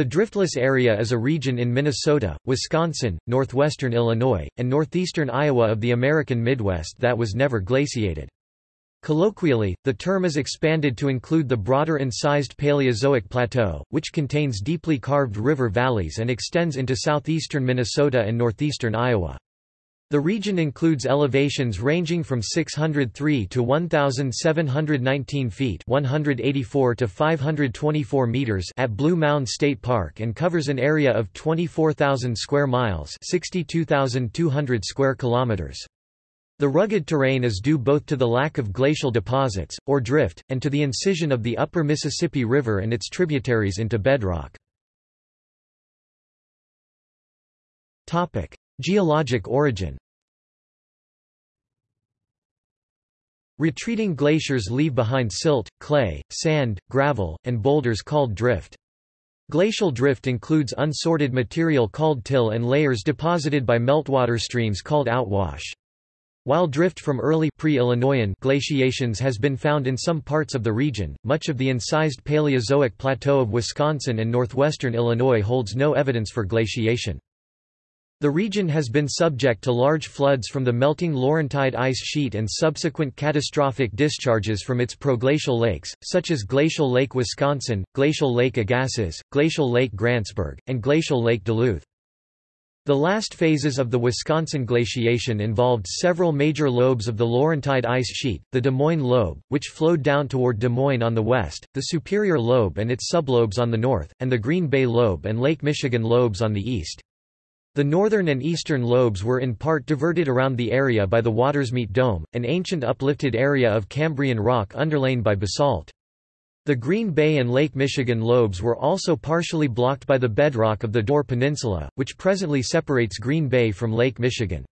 The driftless area is a region in Minnesota, Wisconsin, northwestern Illinois, and northeastern Iowa of the American Midwest that was never glaciated. Colloquially, the term is expanded to include the broader incised Paleozoic Plateau, which contains deeply carved river valleys and extends into southeastern Minnesota and northeastern Iowa. The region includes elevations ranging from 603 to 1,719 feet 184 to 524 meters at Blue Mound State Park and covers an area of 24,000 square miles 62,200 square kilometers. The rugged terrain is due both to the lack of glacial deposits, or drift, and to the incision of the upper Mississippi River and its tributaries into bedrock. Geologic origin Retreating glaciers leave behind silt, clay, sand, gravel, and boulders called drift. Glacial drift includes unsorted material called till and layers deposited by meltwater streams called outwash. While drift from early pre-Illinoian glaciations has been found in some parts of the region, much of the incised Paleozoic plateau of Wisconsin and northwestern Illinois holds no evidence for glaciation. The region has been subject to large floods from the melting Laurentide ice sheet and subsequent catastrophic discharges from its proglacial lakes, such as Glacial Lake Wisconsin, Glacial Lake Agassiz, Glacial Lake Grantsburg, and Glacial Lake Duluth. The last phases of the Wisconsin glaciation involved several major lobes of the Laurentide ice sheet, the Des Moines lobe, which flowed down toward Des Moines on the west, the Superior lobe and its sublobes on the north, and the Green Bay lobe and Lake Michigan lobes on the east. The northern and eastern lobes were in part diverted around the area by the Watersmeet Dome, an ancient uplifted area of Cambrian rock underlain by basalt. The Green Bay and Lake Michigan lobes were also partially blocked by the bedrock of the Door Peninsula, which presently separates Green Bay from Lake Michigan.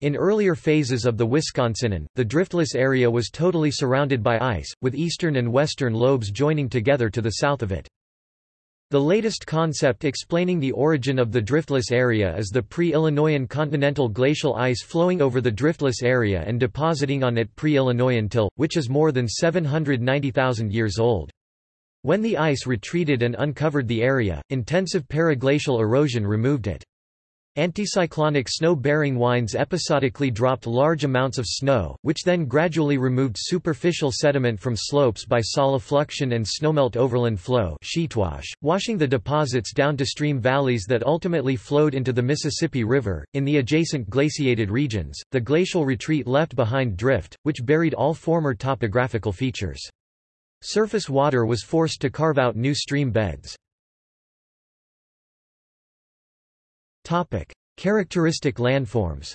In earlier phases of the Wisconsinan, the driftless area was totally surrounded by ice, with eastern and western lobes joining together to the south of it. The latest concept explaining the origin of the driftless area is the pre-Illinoian continental glacial ice flowing over the driftless area and depositing on it pre-Illinoian till, which is more than 790,000 years old. When the ice retreated and uncovered the area, intensive periglacial erosion removed it. Anticyclonic snow-bearing winds episodically dropped large amounts of snow, which then gradually removed superficial sediment from slopes by solifluction and snowmelt overland flow washing the deposits down to stream valleys that ultimately flowed into the Mississippi River. In the adjacent glaciated regions, the glacial retreat left behind drift, which buried all former topographical features. Surface water was forced to carve out new stream beds. Topic: Characteristic landforms.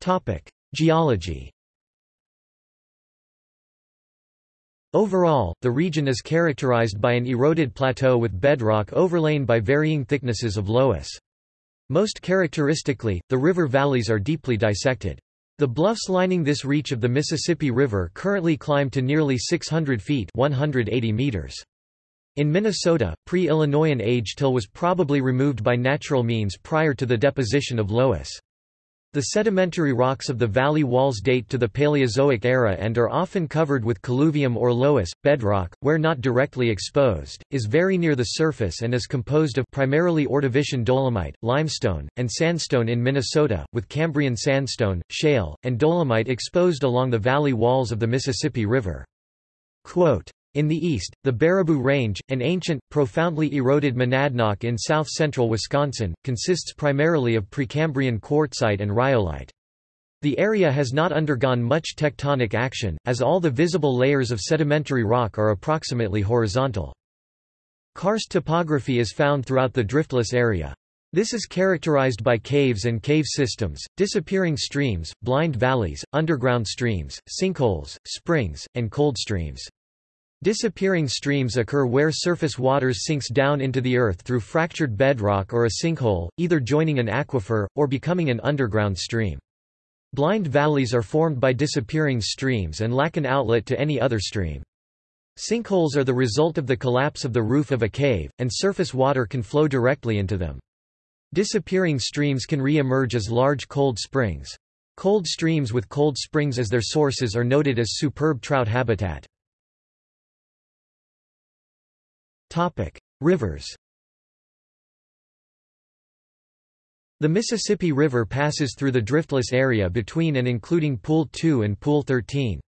Topic: Geology. Overall, the region is characterized by an eroded plateau with bedrock overlain by varying thicknesses of loess. Most characteristically, the river valleys are deeply dissected. The bluffs lining this reach of the Mississippi River currently climb to nearly 600 feet 180 meters. In Minnesota, pre-Illinoian age till was probably removed by natural means prior to the deposition of loess. The sedimentary rocks of the valley walls date to the Paleozoic era and are often covered with colluvium or loess. Bedrock, where not directly exposed, is very near the surface and is composed of primarily Ordovician dolomite, limestone, and sandstone in Minnesota, with Cambrian sandstone, shale, and dolomite exposed along the valley walls of the Mississippi River. Quote, in the east, the Baraboo Range, an ancient, profoundly eroded monadnock in south-central Wisconsin, consists primarily of Precambrian quartzite and rhyolite. The area has not undergone much tectonic action, as all the visible layers of sedimentary rock are approximately horizontal. Karst topography is found throughout the driftless area. This is characterized by caves and cave systems, disappearing streams, blind valleys, underground streams, sinkholes, springs, and cold streams. Disappearing streams occur where surface waters sinks down into the earth through fractured bedrock or a sinkhole, either joining an aquifer, or becoming an underground stream. Blind valleys are formed by disappearing streams and lack an outlet to any other stream. Sinkholes are the result of the collapse of the roof of a cave, and surface water can flow directly into them. Disappearing streams can re-emerge as large cold springs. Cold streams with cold springs as their sources are noted as superb trout habitat. Rivers The Mississippi River passes through the driftless area between and including Pool 2 and Pool 13.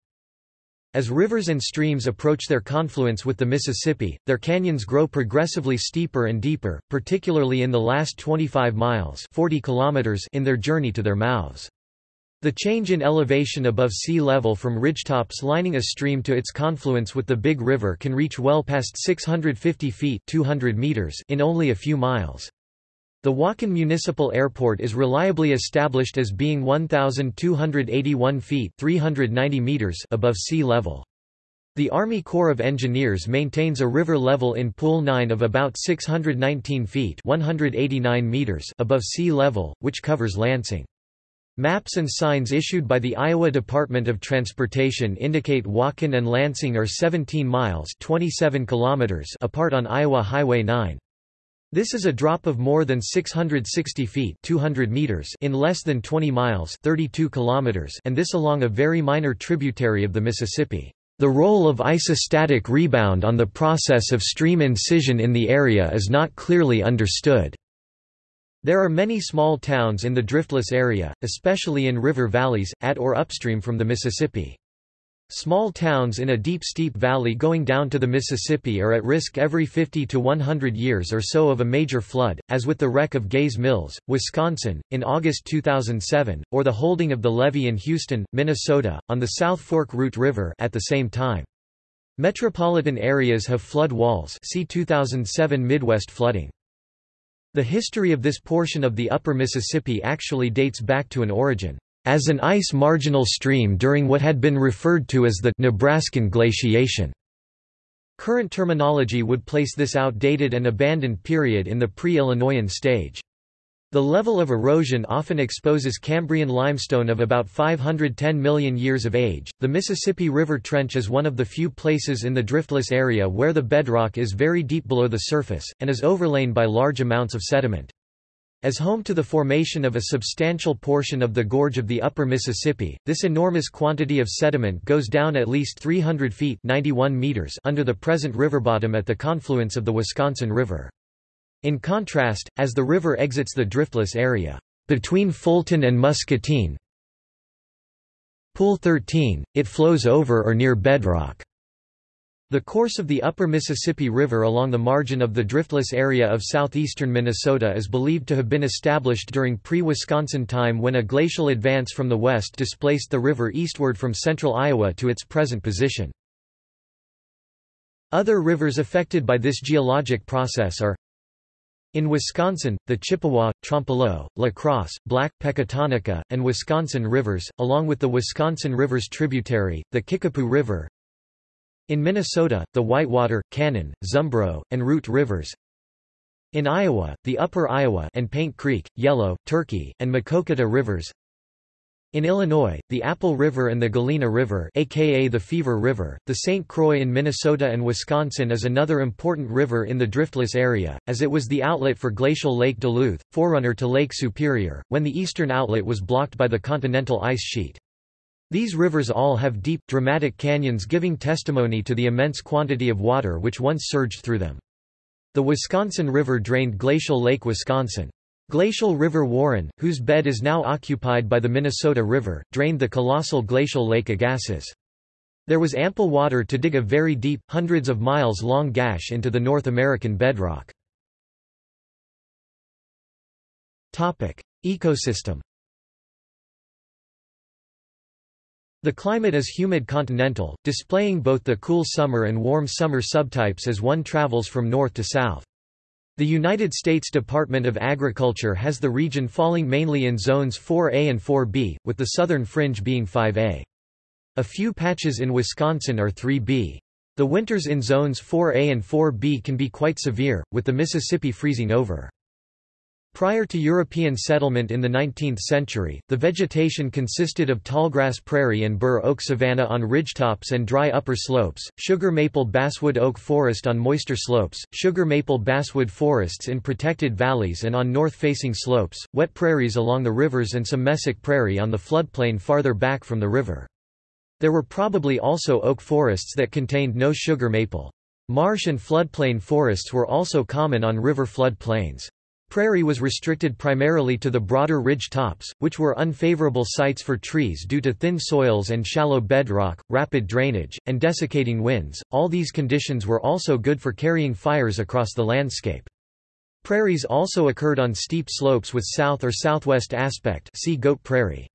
As rivers and streams approach their confluence with the Mississippi, their canyons grow progressively steeper and deeper, particularly in the last 25 miles 40 kilometers in their journey to their mouths. The change in elevation above sea level from ridgetops lining a stream to its confluence with the Big River can reach well past 650 feet 200 meters in only a few miles. The Waukon Municipal Airport is reliably established as being 1,281 feet 390 meters above sea level. The Army Corps of Engineers maintains a river level in Pool 9 of about 619 feet 189 meters above sea level, which covers Lansing. Maps and signs issued by the Iowa Department of Transportation indicate Waukon and Lansing are 17 miles 27 kilometers apart on Iowa Highway 9. This is a drop of more than 660 feet 200 meters in less than 20 miles 32 kilometers and this along a very minor tributary of the Mississippi. The role of isostatic rebound on the process of stream incision in the area is not clearly understood. There are many small towns in the driftless area, especially in river valleys, at or upstream from the Mississippi. Small towns in a deep steep valley going down to the Mississippi are at risk every 50 to 100 years or so of a major flood, as with the wreck of Gays Mills, Wisconsin, in August 2007, or the holding of the levee in Houston, Minnesota, on the South Fork Root River at the same time. Metropolitan areas have flood walls see 2007 Midwest flooding. The history of this portion of the upper Mississippi actually dates back to an origin as an ice marginal stream during what had been referred to as the Nebraskan glaciation. Current terminology would place this outdated and abandoned period in the pre-Illinoisan stage. The level of erosion often exposes Cambrian limestone of about 510 million years of age. The Mississippi River Trench is one of the few places in the driftless area where the bedrock is very deep below the surface, and is overlain by large amounts of sediment. As home to the formation of a substantial portion of the gorge of the upper Mississippi, this enormous quantity of sediment goes down at least 300 feet 91 meters under the present river bottom at the confluence of the Wisconsin River. In contrast, as the river exits the driftless area, between Fulton and Muscatine, Pool 13, it flows over or near bedrock. The course of the upper Mississippi River along the margin of the driftless area of southeastern Minnesota is believed to have been established during pre-Wisconsin time when a glacial advance from the west displaced the river eastward from central Iowa to its present position. Other rivers affected by this geologic process are in Wisconsin, the Chippewa, Trempealeau, La Crosse, Black, Pecatonica, and Wisconsin rivers, along with the Wisconsin River's tributary, the Kickapoo River, in Minnesota, the Whitewater, Cannon, Zumbro, and Root rivers. In Iowa, the Upper Iowa and Paint Creek, Yellow, Turkey, and Maquoketa rivers. In Illinois, the Apple River and the Galena River aka the Fever River, the St. Croix in Minnesota and Wisconsin is another important river in the driftless area, as it was the outlet for glacial Lake Duluth, forerunner to Lake Superior, when the eastern outlet was blocked by the continental ice sheet. These rivers all have deep, dramatic canyons giving testimony to the immense quantity of water which once surged through them. The Wisconsin River drained Glacial Lake Wisconsin. Glacial River Warren, whose bed is now occupied by the Minnesota River, drained the colossal glacial Lake Agassiz. There was ample water to dig a very deep, hundreds of miles long gash into the North American bedrock. Ecosystem The climate is humid continental, displaying both the cool summer and warm summer subtypes as one travels from north to south. The United States Department of Agriculture has the region falling mainly in zones 4A and 4B, with the southern fringe being 5A. A few patches in Wisconsin are 3B. The winters in zones 4A and 4B can be quite severe, with the Mississippi freezing over. Prior to European settlement in the 19th century, the vegetation consisted of tallgrass prairie and bur oak savanna on ridgetops and dry upper slopes, sugar maple basswood oak forest on moister slopes, sugar maple basswood forests in protected valleys and on north-facing slopes, wet prairies along the rivers and some mesic prairie on the floodplain farther back from the river. There were probably also oak forests that contained no sugar maple. Marsh and floodplain forests were also common on river flood plains. Prairie was restricted primarily to the broader ridge tops, which were unfavorable sites for trees due to thin soils and shallow bedrock, rapid drainage, and desiccating winds. All these conditions were also good for carrying fires across the landscape. Prairies also occurred on steep slopes with south or southwest aspect see Goat Prairie.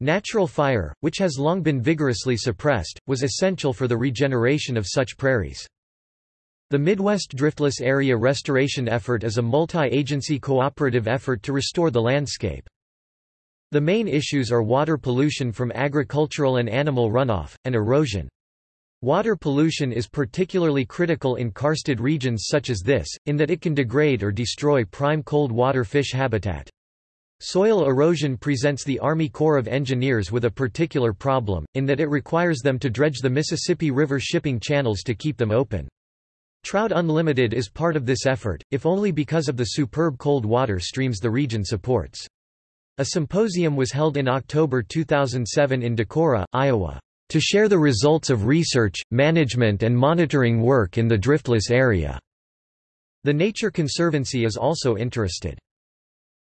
Natural fire, which has long been vigorously suppressed, was essential for the regeneration of such prairies. The Midwest Driftless Area Restoration Effort is a multi-agency cooperative effort to restore the landscape. The main issues are water pollution from agricultural and animal runoff, and erosion. Water pollution is particularly critical in karsted regions such as this, in that it can degrade or destroy prime cold water fish habitat. Soil erosion presents the Army Corps of Engineers with a particular problem, in that it requires them to dredge the Mississippi River shipping channels to keep them open. Trout Unlimited is part of this effort, if only because of the superb cold water streams the region supports. A symposium was held in October 2007 in Decorah, Iowa, to share the results of research, management and monitoring work in the driftless area. The Nature Conservancy is also interested.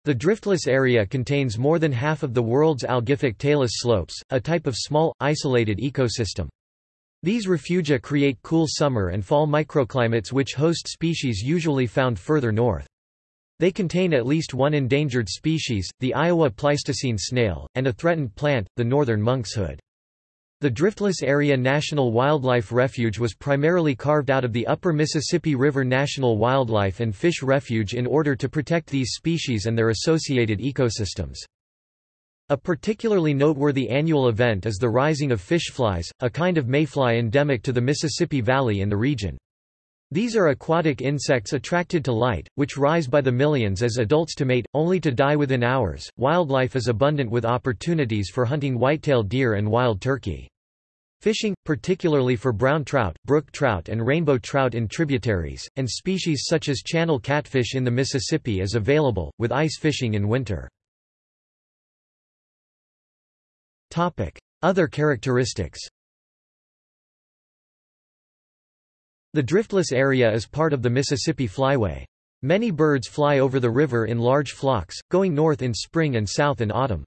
The driftless area contains more than half of the world's algific talus slopes, a type of small, isolated ecosystem. These refugia create cool summer and fall microclimates which host species usually found further north. They contain at least one endangered species, the Iowa Pleistocene snail, and a threatened plant, the northern monkshood. The Driftless Area National Wildlife Refuge was primarily carved out of the Upper Mississippi River National Wildlife and Fish Refuge in order to protect these species and their associated ecosystems. A particularly noteworthy annual event is the rising of fish flies, a kind of mayfly endemic to the Mississippi Valley in the region. These are aquatic insects attracted to light, which rise by the millions as adults to mate, only to die within hours. Wildlife is abundant with opportunities for hunting whitetail deer and wild turkey. Fishing, particularly for brown trout, brook trout and rainbow trout in tributaries, and species such as channel catfish in the Mississippi is available, with ice fishing in winter. Other characteristics The driftless area is part of the Mississippi Flyway. Many birds fly over the river in large flocks, going north in spring and south in autumn.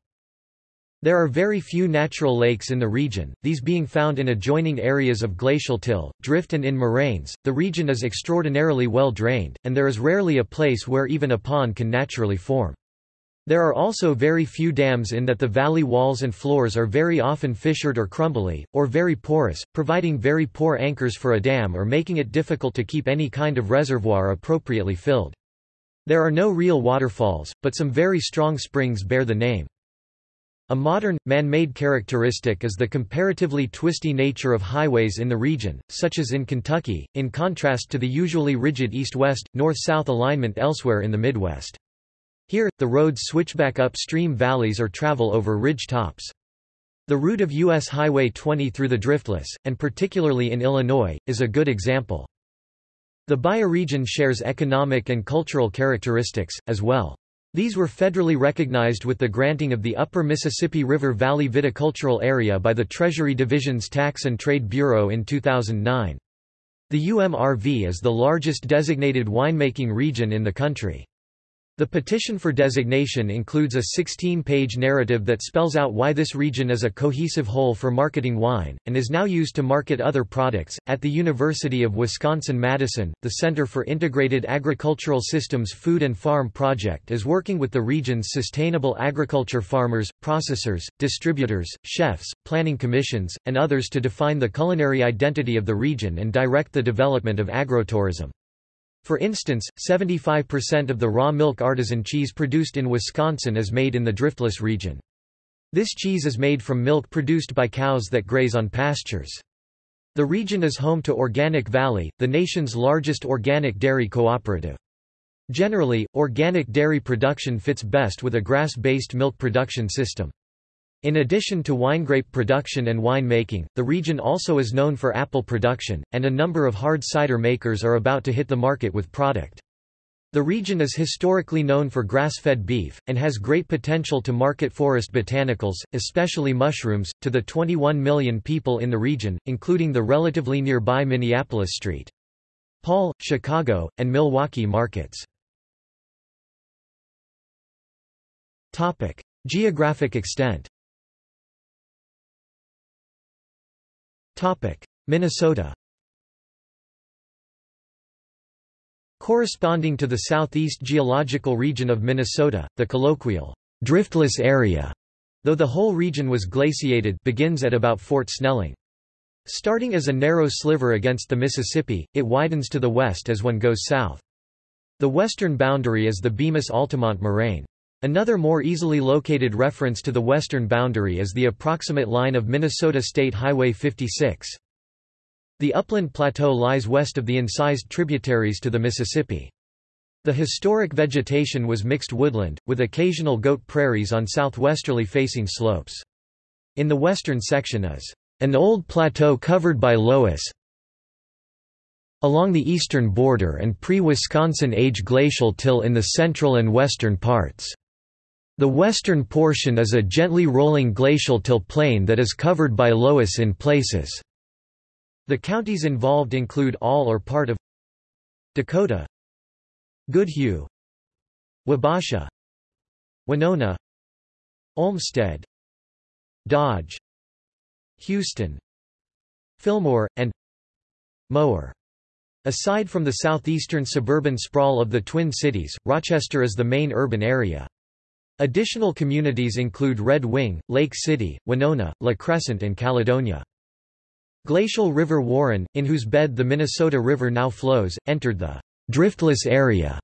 There are very few natural lakes in the region, these being found in adjoining areas of glacial till, drift and in moraines. The region is extraordinarily well drained, and there is rarely a place where even a pond can naturally form. There are also very few dams in that the valley walls and floors are very often fissured or crumbly, or very porous, providing very poor anchors for a dam or making it difficult to keep any kind of reservoir appropriately filled. There are no real waterfalls, but some very strong springs bear the name. A modern, man-made characteristic is the comparatively twisty nature of highways in the region, such as in Kentucky, in contrast to the usually rigid east-west, north-south alignment elsewhere in the Midwest. Here, the roads switch back upstream valleys or travel over ridge tops. The route of U.S. Highway 20 through the Driftless, and particularly in Illinois, is a good example. The bioregion shares economic and cultural characteristics, as well. These were federally recognized with the granting of the Upper Mississippi River Valley Viticultural Area by the Treasury Division's Tax and Trade Bureau in 2009. The UMRV is the largest designated winemaking region in the country. The petition for designation includes a 16-page narrative that spells out why this region is a cohesive whole for marketing wine, and is now used to market other products. At the University of Wisconsin-Madison, the Center for Integrated Agricultural Systems Food and Farm Project is working with the region's sustainable agriculture farmers, processors, distributors, chefs, planning commissions, and others to define the culinary identity of the region and direct the development of agrotourism. For instance, 75% of the raw milk artisan cheese produced in Wisconsin is made in the driftless region. This cheese is made from milk produced by cows that graze on pastures. The region is home to Organic Valley, the nation's largest organic dairy cooperative. Generally, organic dairy production fits best with a grass-based milk production system. In addition to winegrape production and wine-making, the region also is known for apple production, and a number of hard cider makers are about to hit the market with product. The region is historically known for grass-fed beef, and has great potential to market forest botanicals, especially mushrooms, to the 21 million people in the region, including the relatively nearby Minneapolis St. Paul, Chicago, and Milwaukee markets. Geographic extent Minnesota Corresponding to the southeast geological region of Minnesota, the colloquial driftless area, though the whole region was glaciated begins at about Fort Snelling. Starting as a narrow sliver against the Mississippi, it widens to the west as one goes south. The western boundary is the Bemis-Altamont moraine. Another more easily located reference to the western boundary is the approximate line of Minnesota State Highway 56. The upland plateau lies west of the incised tributaries to the Mississippi. The historic vegetation was mixed woodland, with occasional goat prairies on southwesterly facing slopes. In the western section is an old plateau covered by loess along the eastern border and pre-Wisconsin age glacial till in the central and western parts. The western portion is a gently rolling glacial till plain that is covered by loess in places. The counties involved include all or part of Dakota Goodhue Wabasha Winona Olmsted Dodge Houston Fillmore, and Mower. Aside from the southeastern suburban sprawl of the Twin Cities, Rochester is the main urban area. Additional communities include Red Wing, Lake City, Winona, La Crescent and Caledonia. Glacial River Warren, in whose bed the Minnesota River now flows, entered the driftless area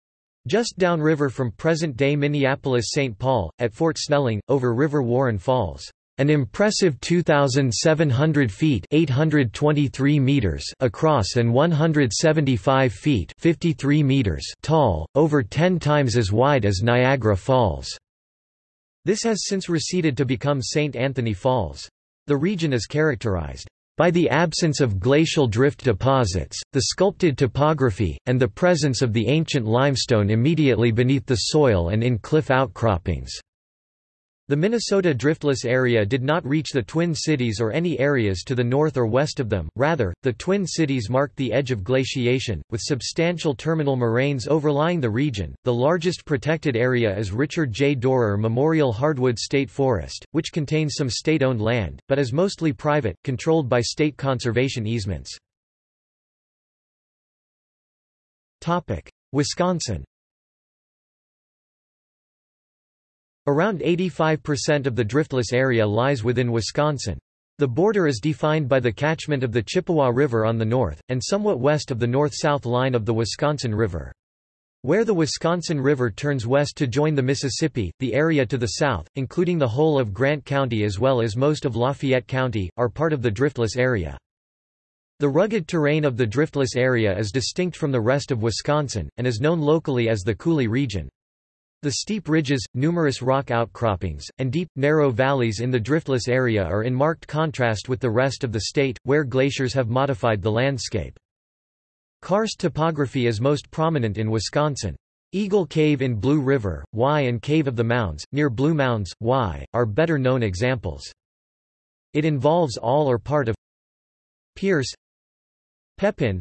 just downriver from present-day Minneapolis-St. Paul, at Fort Snelling, over River Warren Falls. An impressive 2,700 feet 823 meters across and 175 feet 53 meters tall, over 10 times as wide as Niagara Falls. This has since receded to become St. Anthony Falls. The region is characterized by the absence of glacial drift deposits, the sculpted topography, and the presence of the ancient limestone immediately beneath the soil and in cliff outcroppings. The Minnesota driftless area did not reach the Twin Cities or any areas to the north or west of them, rather, the Twin Cities marked the edge of glaciation, with substantial terminal moraines overlying the region. The largest protected area is Richard J. Dorer Memorial Hardwood State Forest, which contains some state owned land, but is mostly private, controlled by state conservation easements. Wisconsin Around 85% of the driftless area lies within Wisconsin. The border is defined by the catchment of the Chippewa River on the north, and somewhat west of the north-south line of the Wisconsin River. Where the Wisconsin River turns west to join the Mississippi, the area to the south, including the whole of Grant County as well as most of Lafayette County, are part of the driftless area. The rugged terrain of the driftless area is distinct from the rest of Wisconsin, and is known locally as the Coulee region. The steep ridges, numerous rock outcroppings, and deep, narrow valleys in the driftless area are in marked contrast with the rest of the state, where glaciers have modified the landscape. Karst topography is most prominent in Wisconsin. Eagle Cave in Blue River, Y and Cave of the Mounds, near Blue Mounds, Y, are better known examples. It involves all or part of Pierce Pepin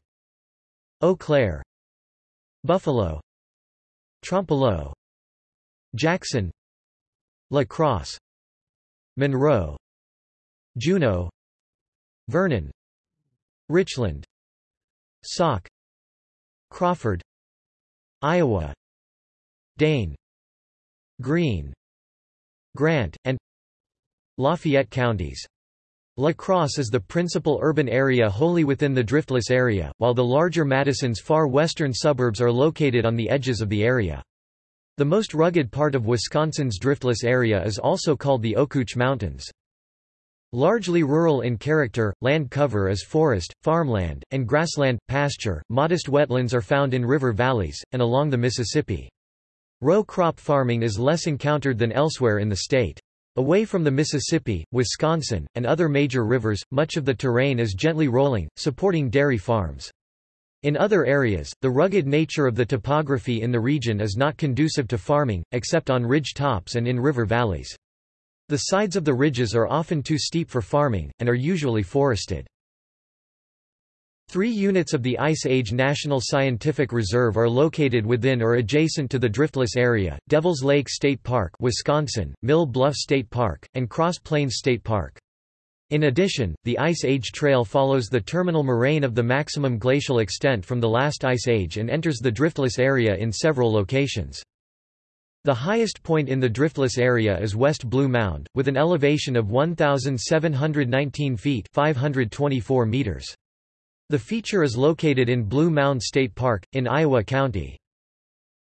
Eau Claire Buffalo Trempealeau Jackson La Crosse Monroe Juneau Vernon Richland Sauk Crawford Iowa Dane Green Grant, and Lafayette counties. La Crosse is the principal urban area wholly within the driftless area, while the larger Madison's far western suburbs are located on the edges of the area. The most rugged part of Wisconsin's driftless area is also called the Ocooch Mountains. Largely rural in character, land cover is forest, farmland, and grassland, pasture. Modest wetlands are found in river valleys, and along the Mississippi. Row crop farming is less encountered than elsewhere in the state. Away from the Mississippi, Wisconsin, and other major rivers, much of the terrain is gently rolling, supporting dairy farms. In other areas, the rugged nature of the topography in the region is not conducive to farming, except on ridge tops and in river valleys. The sides of the ridges are often too steep for farming, and are usually forested. Three units of the Ice Age National Scientific Reserve are located within or adjacent to the driftless area, Devils Lake State Park Wisconsin, Mill Bluff State Park, and Cross Plains State Park. In addition, the Ice Age Trail follows the terminal moraine of the maximum glacial extent from the last ice age and enters the driftless area in several locations. The highest point in the driftless area is West Blue Mound, with an elevation of 1,719 feet 524 meters. The feature is located in Blue Mound State Park, in Iowa County.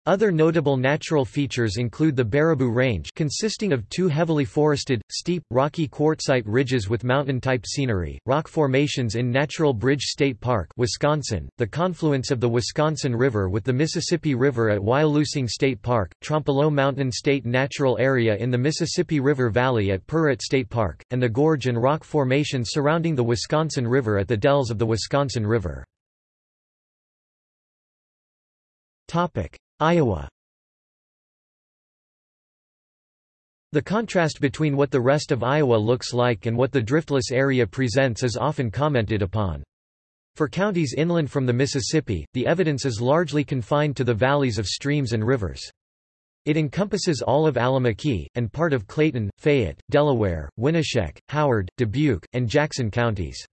Other notable natural features include the Baraboo Range consisting of two heavily forested, steep, rocky quartzite ridges with mountain-type scenery, rock formations in Natural Bridge State Park Wisconsin, the confluence of the Wisconsin River with the Mississippi River at Wyalusing State Park, Trempealeau Mountain State Natural Area in the Mississippi River Valley at Perrot State Park, and the gorge and rock formations surrounding the Wisconsin River at the dells of the Wisconsin River. Iowa The contrast between what the rest of Iowa looks like and what the driftless area presents is often commented upon. For counties inland from the Mississippi, the evidence is largely confined to the valleys of streams and rivers. It encompasses all of Allamakee, and part of Clayton, Fayette, Delaware, Winneshiek, Howard, Dubuque, and Jackson counties.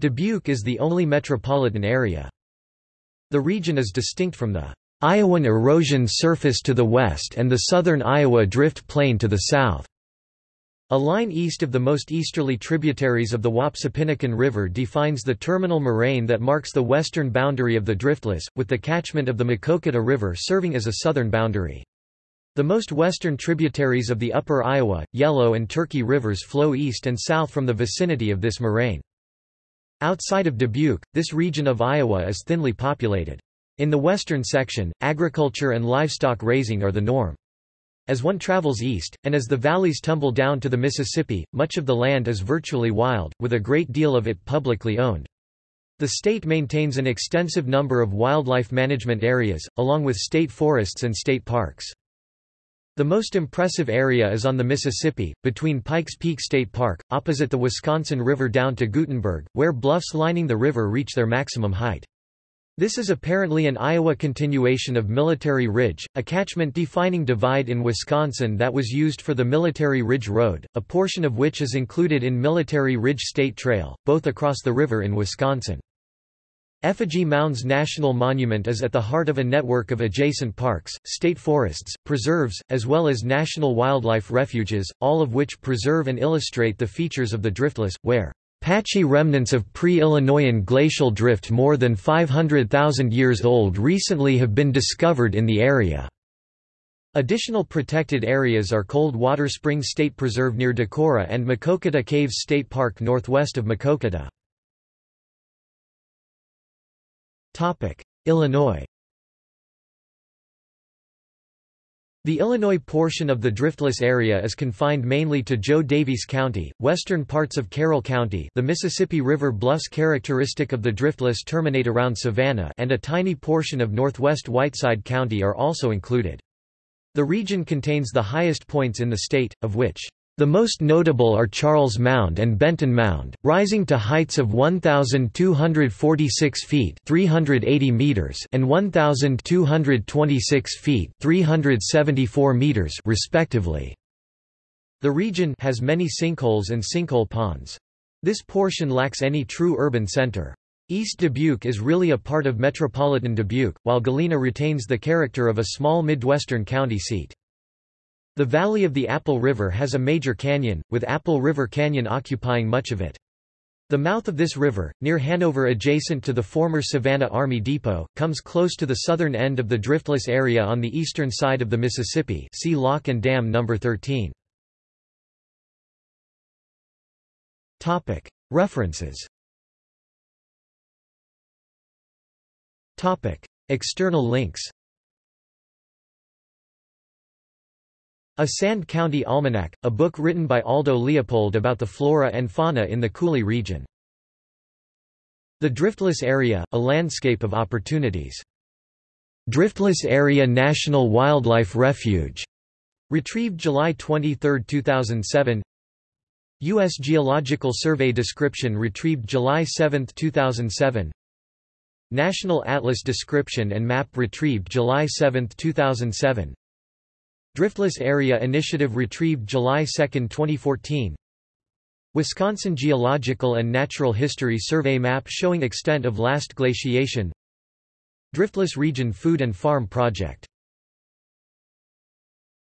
Dubuque is the only metropolitan area. The region is distinct from the Iowan erosion surface to the west and the southern Iowa drift plain to the south. A line east of the most easterly tributaries of the Wapsipinicon River defines the terminal moraine that marks the western boundary of the driftless, with the catchment of the Maquoketa River serving as a southern boundary. The most western tributaries of the upper Iowa, Yellow and Turkey rivers flow east and south from the vicinity of this moraine. Outside of Dubuque, this region of Iowa is thinly populated. In the western section, agriculture and livestock raising are the norm. As one travels east, and as the valleys tumble down to the Mississippi, much of the land is virtually wild, with a great deal of it publicly owned. The state maintains an extensive number of wildlife management areas, along with state forests and state parks. The most impressive area is on the Mississippi, between Pikes Peak State Park, opposite the Wisconsin River down to Guttenberg, where bluffs lining the river reach their maximum height. This is apparently an Iowa continuation of Military Ridge, a catchment-defining divide in Wisconsin that was used for the Military Ridge Road, a portion of which is included in Military Ridge State Trail, both across the river in Wisconsin. Effigy Mounds National Monument is at the heart of a network of adjacent parks, state forests, preserves, as well as national wildlife refuges, all of which preserve and illustrate the features of the driftless, where Patchy remnants of pre-Illinoian glacial drift more than 500,000 years old recently have been discovered in the area. Additional protected areas are Cold Water Spring State Preserve near Decorah and Maquoketa Caves State Park northwest of Maquoketa. Illinois The Illinois portion of the driftless area is confined mainly to Joe Daviess County, western parts of Carroll County the Mississippi River bluffs characteristic of the driftless terminate around Savanna and a tiny portion of northwest Whiteside County are also included. The region contains the highest points in the state, of which the most notable are Charles Mound and Benton Mound, rising to heights of 1,246 feet 380 meters and 1,226 feet 374 meters respectively. The region has many sinkholes and sinkhole ponds. This portion lacks any true urban center. East Dubuque is really a part of metropolitan Dubuque, while Galena retains the character of a small Midwestern county seat. The valley of the Apple River has a major canyon, with Apple River Canyon occupying much of it. The mouth of this river, near Hanover adjacent to the former Savanna Army Depot, comes close to the southern end of the driftless area on the eastern side of the Mississippi see Lock and Dam No. 13. References External links A Sand County Almanac, a book written by Aldo Leopold about the flora and fauna in the Coulee region. The Driftless Area, a landscape of opportunities. Driftless Area National Wildlife Refuge. Retrieved July 23, 2007. U.S. Geological Survey description retrieved July 7, 2007. National Atlas Description and Map retrieved July 7, 2007 Driftless Area Initiative retrieved July 2, 2014 Wisconsin Geological and Natural History Survey map showing extent of last glaciation. Driftless Region Food and Farm Project